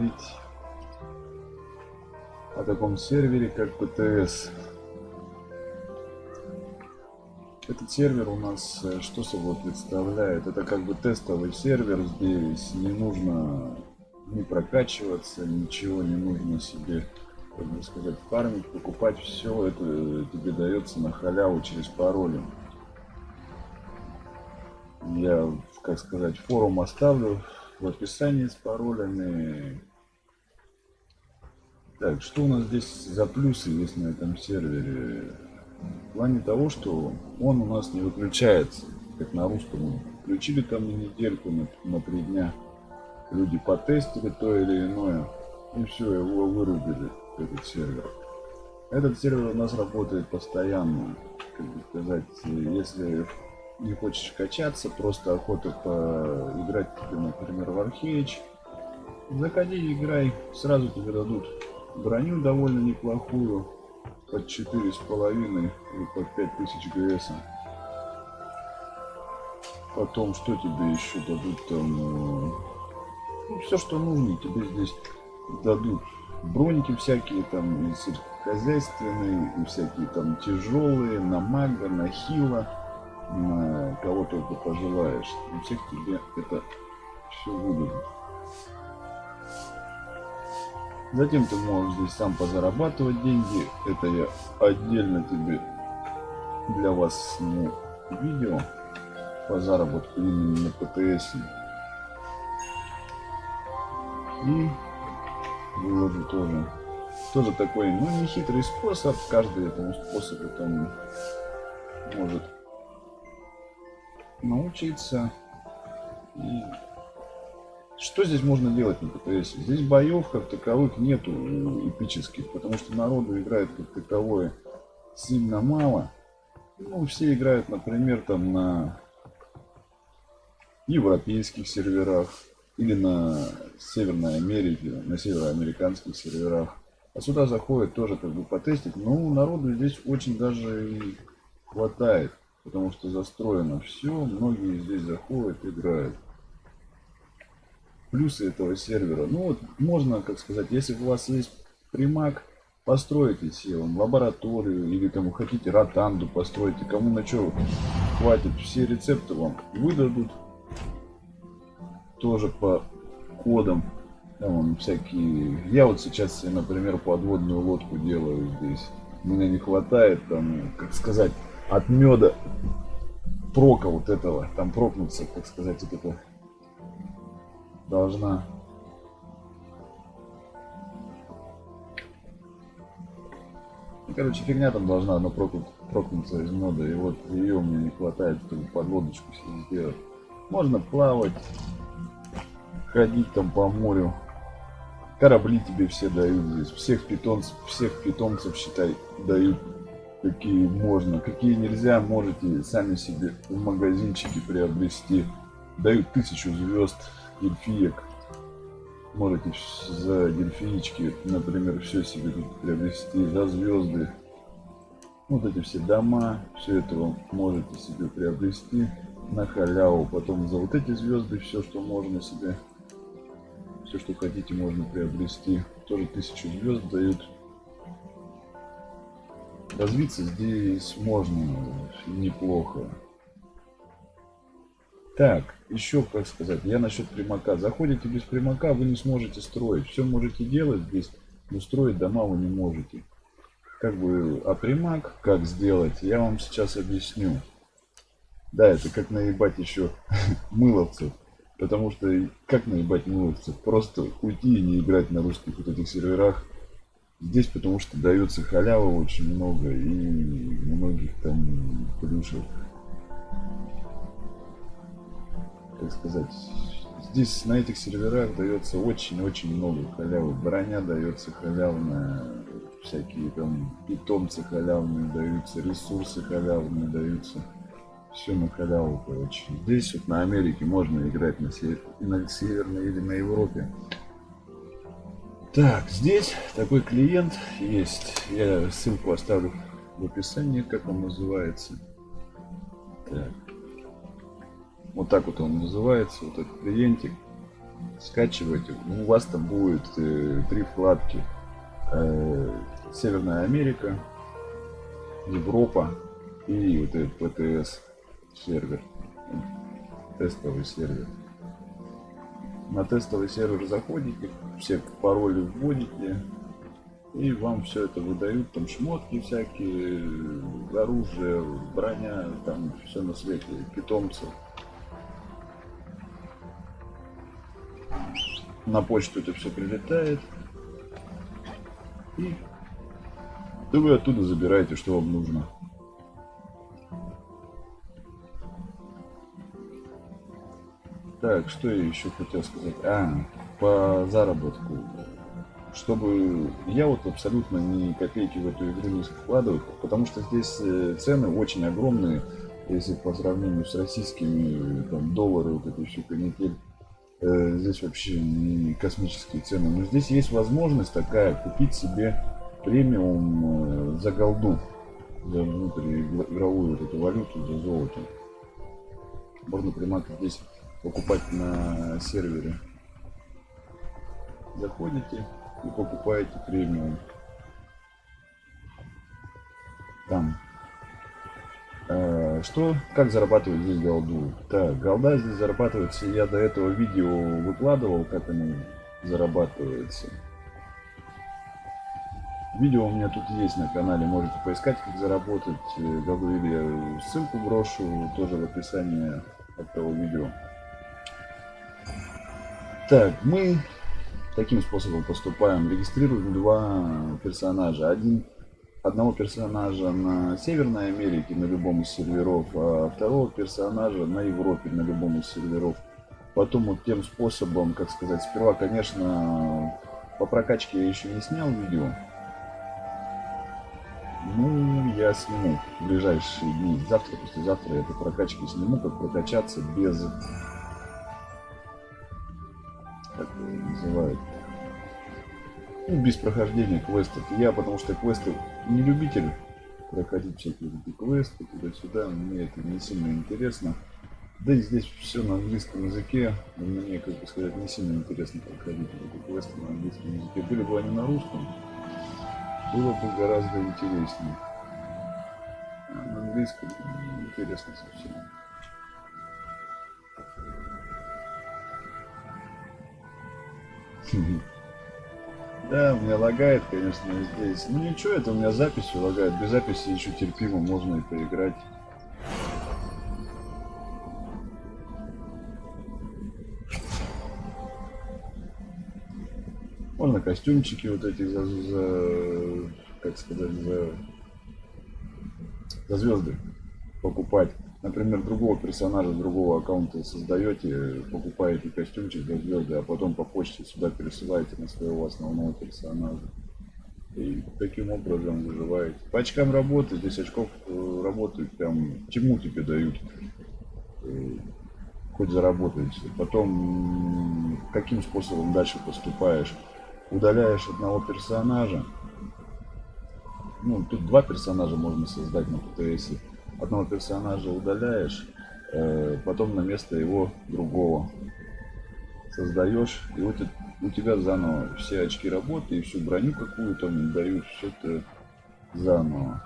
поговорить о таком сервере, как ПТС. Этот сервер у нас э, что собой представляет? Это как бы тестовый сервер. Здесь не нужно не прокачиваться, ничего не нужно себе, как бы сказать, фармить, покупать. Все это тебе дается на халяву через пароли. Я, как сказать, форум оставлю в описании с паролями. Так, что у нас здесь за плюсы есть на этом сервере? В плане того, что он у нас не выключается, как на русском. Включили там на недельку, на, на три дня. Люди потестили то или иное. И все, его вырубили, этот сервер. Этот сервер у нас работает постоянно. Как бы сказать, если не хочешь качаться, просто охота поиграть например, в Arcade, заходи, играй, сразу тебе дадут броню довольно неплохую, под четыре с половиной или под пять тысяч ГС. Потом, что тебе еще дадут там? Э, ну, все, что нужно, тебе здесь дадут броники всякие там и сельскохозяйственные, и всякие там тяжелые, на мага, на хила на кого только пожелаешь. У всех тебе это все выдадут. Затем ты можешь здесь сам позарабатывать деньги. Это я отдельно тебе для вас сниму видео по заработку именно на ПТС. И выложу тоже. Тоже такой, ну, не хитрый способ. Каждый этому способу там может научиться. И что здесь можно делать на ПТС? Здесь боев как таковых нету эпических, потому что народу играет как таковое сильно мало. Ну, все играют, например, там на европейских серверах или на Северной Америке, на североамериканских серверах. А сюда заходят тоже как бы потестить. Ну, народу здесь очень даже и хватает потому что застроено все, многие здесь заходят, играют. Плюсы этого сервера, ну вот можно, как сказать, если у вас есть примак, постройте себе лабораторию или вы хотите ротанду постройте, кому на что хватит, все рецепты вам выдадут, тоже по кодам, там всякие, я вот сейчас например, подводную лодку делаю здесь, мне не хватает там, как сказать, от меда прока вот этого, там прокнуться, как сказать, вот это должна ну, короче, фигня там должна она прокнуть, прокнуться из мода, и вот ее мне не хватает, чтобы подлодочку себе сделать. Можно плавать, ходить там по морю. Корабли тебе все дают здесь, всех питомцев, всех питомцев, считай, дают какие можно, какие нельзя, можете сами себе в магазинчике приобрести. Дают тысячу звезд дельфиек. Можете за дельфинички, например, все себе тут приобрести, за звезды. Вот эти все дома, все это вы можете себе приобрести на халяву. Потом за вот эти звезды все, что можно себе, все, что хотите, можно приобрести. Тоже тысячу звезд дают развиться здесь можно неплохо. Так, еще как сказать, я насчет примака. Заходите без примака, вы не сможете строить. Все можете делать здесь, но строить дома вы не можете. Как бы, а примак как сделать, я вам сейчас объясню. Да, это как наебать еще мыловцев. Потому что как наебать мыловцев? Просто уйти и не играть на русских вот этих серверах Здесь потому что дается халява очень много и многих там плюшек. Как сказать, здесь на этих серверах дается очень-очень много халявы. Броня дается халявная, всякие там питомцы халявные даются, ресурсы халявные даются. Все на халяву, короче. Здесь вот на Америке можно играть на, север, на Северной или на Европе. Так, здесь такой клиент есть. Я ссылку оставлю в описании, как он называется. Так. Вот так вот он называется, вот этот клиентик. скачивайте. У вас там будет э, три вкладки. Э, Северная Америка, Европа и вот этот ПТС сервер. Тестовый сервер. На тестовый сервер заходите, все пароли вводите, и вам все это выдают, там шмотки всякие, оружие, броня, там все на свете, питомцы. На почту это все прилетает. И вы оттуда забираете, что вам нужно. Так, что я еще хотел сказать? А, по заработку. Чтобы я вот абсолютно ни копейки в эту игру не вкладываю, потому что здесь э, цены очень огромные, если по сравнению с российскими, там, доллары, вот этой всю канитель. Э, здесь вообще не космические цены. Но здесь есть возможность такая, купить себе премиум э, за голду, за внутриигровую вот эту валюту, за золото. Можно прямо здесь покупать на сервере. Заходите и покупаете премиум. Там. Э, что? Как зарабатывать здесь голду? Так, голда здесь зарабатывается. Я до этого видео выкладывал, как она зарабатывается. Видео у меня тут есть на канале, можете поискать, как заработать э, голду, или ссылку брошу тоже в описании этого видео. Так, мы таким способом поступаем. Регистрируем два персонажа. Один, одного персонажа на Северной Америке на любом из серверов, а второго персонажа на Европе на любом из серверов. Потом вот тем способом, как сказать, сперва, конечно, по прокачке я еще не снял видео. Ну, я сниму в ближайшие дни. Завтра, послезавтра я по прокачке сниму, как прокачаться без как называют, ну, без прохождения квестов. Я, потому что квесты не любитель проходить всякие эти квесты туда-сюда, мне это не сильно интересно. Да и здесь все на английском языке, мне, как бы сказать, не сильно интересно проходить эти квесты на английском языке. Были бы они на русском, было бы гораздо интереснее. А на английском интересно совсем. Да, у меня лагает, конечно, здесь. Ну ничего, это у меня запись лагает. Без записи еще терпимо, можно и поиграть. Можно костюмчики вот эти за, за как сказать, за, за звезды покупать например, другого персонажа, другого аккаунта создаете, покупаете костюмчик для звезды, а потом по почте сюда пересылаете на своего основного персонажа. И таким образом выживаете. По очкам работы, здесь очков э, работают прям, чему тебе дают. Э, хоть заработаете. Потом, каким способом дальше поступаешь. Удаляешь одного персонажа. Ну, тут два персонажа можно создать на ПТСе одного персонажа удаляешь, э, потом на место его другого создаешь, и вот у тебя заново все очки работы и всю броню какую-то дают, все это заново.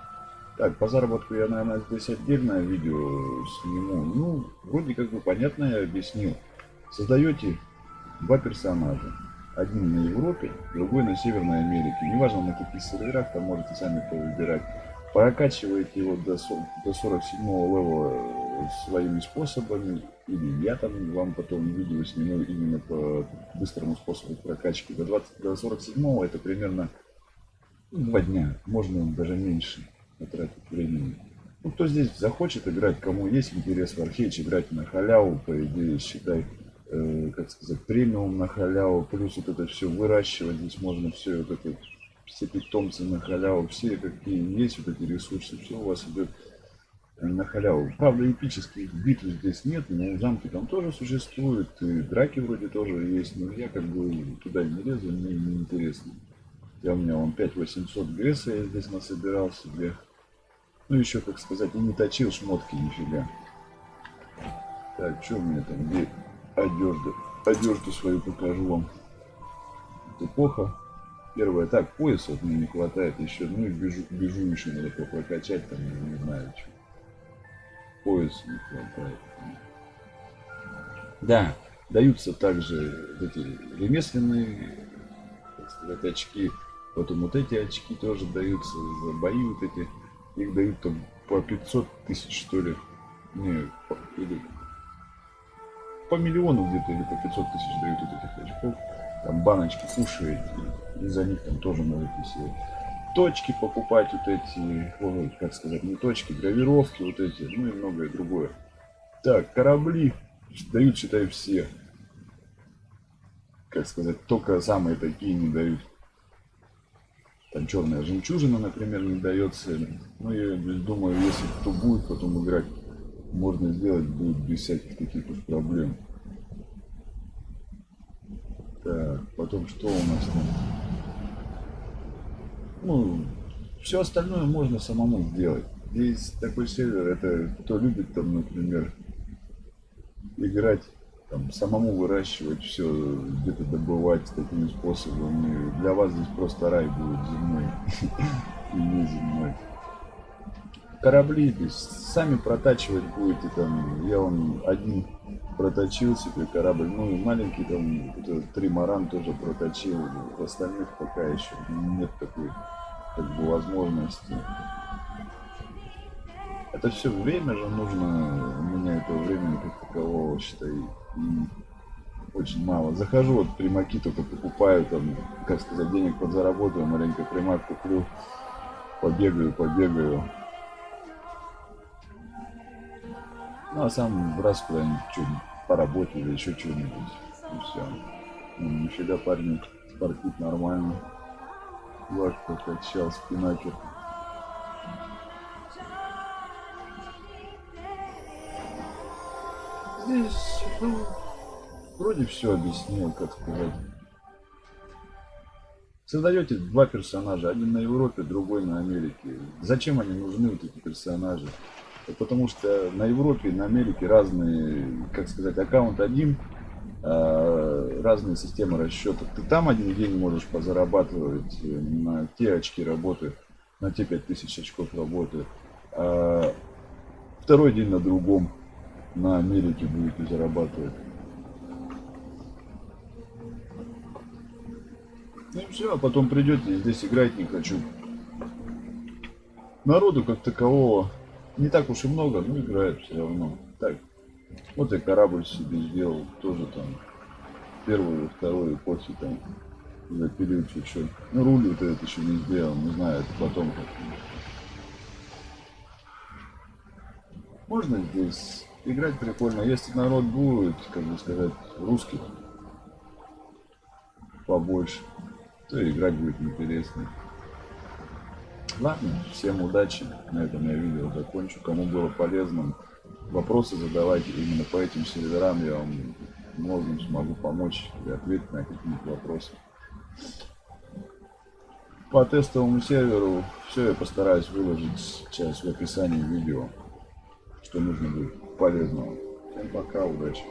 Так, по заработку я, наверное, здесь отдельное видео сниму. Ну, вроде как бы понятно я объяснил. Создаете два персонажа. Один на Европе, другой на Северной Америке. Неважно на каких серверах, там можете сами выбирать прокачиваете его до, до 47 левела э, своими способами, или я там вам потом видео сниму именно по быстрому способу прокачки. До, 20, до 47 это примерно два дня, можно даже меньше потратить времени. Ну, кто здесь захочет играть, кому есть интерес в Архейч, играть на халяву, по идее, считай, э, как сказать, премиум на халяву, плюс вот это все выращивать, здесь можно все вот это все питомцы на халяву, все какие есть вот эти ресурсы, все у вас идет на халяву. Правда, эпических битв здесь нет, но замки там тоже существуют, и драки вроде тоже есть, но я как бы туда не лезу, мне не интересно. Я у меня он 5800 ГС я здесь насобирал себе. Ну еще, как сказать, и не точил шмотки нифига. Так, что у меня там, где одежда? одежду свою покажу вам. Эпоха. Первое, так, пояс вот мне не хватает еще, ну и бежу, бежу еще надо прокачать, там, не знаю, что. Пояс не хватает. Да, даются также вот эти ремесленные, так сказать, очки. Потом вот эти очки тоже даются за бои вот эти. Их дают там по 500 тысяч, что ли. Не, по, или по миллиону где-то, или по 500 тысяч дают вот этих очков. Там баночки кушаете, и за них там тоже можете себе точки покупать вот эти, ой, как сказать, не точки, гравировки вот эти, ну и многое другое. Так, корабли дают, считай, все. Как сказать, только самые такие не дают. Там черная жемчужина, например, не дается. Ну, я думаю, если кто будет потом играть, можно сделать будет без всяких таких уж проблем. Так, потом что у нас там? Ну, все остальное можно самому сделать. Здесь такой сервер, это кто любит там, например, играть, там, самому выращивать все, где-то добывать такими способами. Для вас здесь просто рай будет земной и не земной. Корабли, то сами протачивать будете там, я вам один проточил себе корабль, ну и маленький там, тримаран тоже проточил, остальных пока еще нет такой как бы возможности. Это все время же нужно, у меня этого времени как такового, считай, и очень мало. Захожу, вот примаки только покупаю, там, как сказать, денег подзаработаю, маленько примак куплю, побегаю, побегаю. Ну, а сам раз куда-нибудь что-нибудь или еще что-нибудь. И все. Ну, нифига парень спортит нормально. Лак прокачал, спинакер. Здесь, ну, вроде все объяснил, как сказать. Создаете два персонажа, один на Европе, другой на Америке. Зачем они нужны, вот эти персонажи? Потому что на Европе, на Америке разные, как сказать, аккаунт один, а, разные системы расчета. Ты там один день можешь позарабатывать на те очки работы, на те 5000 очков работы. А второй день на другом на Америке будете зарабатывать. Ну и все, а потом придете, здесь играть не хочу. Народу как такового не так уж и много, но играют все равно. Так, вот я корабль себе сделал, тоже там первую, вторую эпохи там запилил чуть-чуть. Ну руль вот этот еще не сделал, не знаю, это потом как Можно здесь играть прикольно. Если народ будет, как бы сказать, русских побольше, то играть будет интереснее. Ладно, всем удачи. На этом я видео закончу. Кому было полезным, вопросы задавайте именно по этим серверам. Я вам многим смогу помочь и ответить на какие-то вопросы. По тестовому серверу все я постараюсь выложить сейчас в описании видео, что нужно будет полезного. Всем пока, удачи.